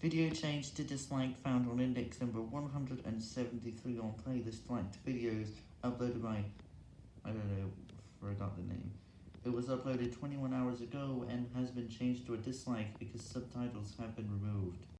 Video changed to dislike found on index number 173 on playlist liked videos uploaded by, I don't know, forgot the name. It was uploaded 21 hours ago and has been changed to a dislike because subtitles have been removed.